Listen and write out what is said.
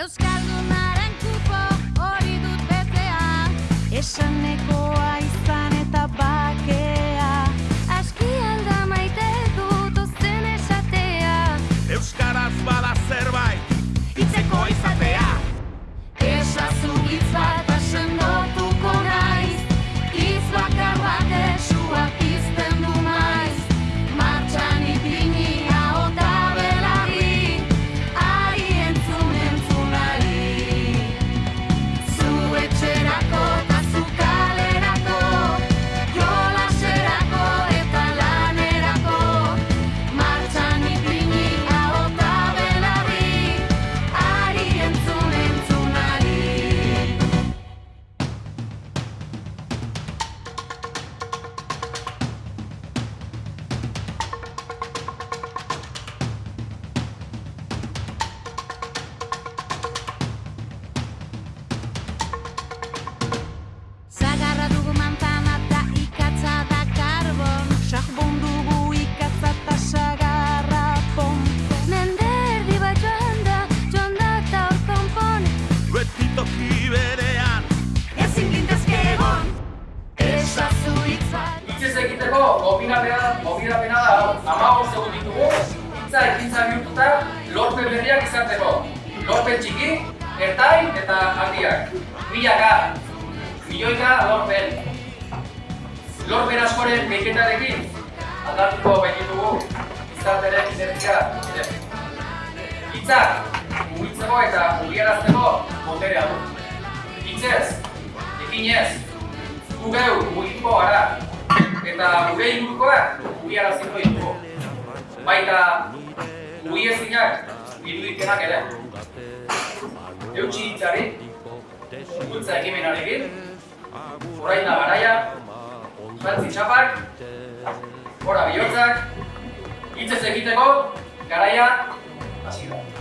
Euskaldunaren kupo hori dut betea Esanekoa egiteko gobinapena, gobinapena da hau. Hamabost egun ditugu, hitza ekintza bihurtuta lorpen berriak izateko. Lorpen txiki, ertain eta handiak. Milaka, milioika lorpen. Lorpen askoren behiketarekin, aldatuko baititugu izateren inertzia ere. Hitzak, mugitzeko eta mugiarazteko boterea du. Hitzez, ekinez, gu geu mugituko gara, eta gure ingurukoak mugiaraziko ditugu. Baita mugiezinak iruditenak ere. Eutxi hitzari, ikuntza ekimenarekin, orain da garaia, jantzi txapak, gora bihotzak, hitzez egiteko garaia hasi da.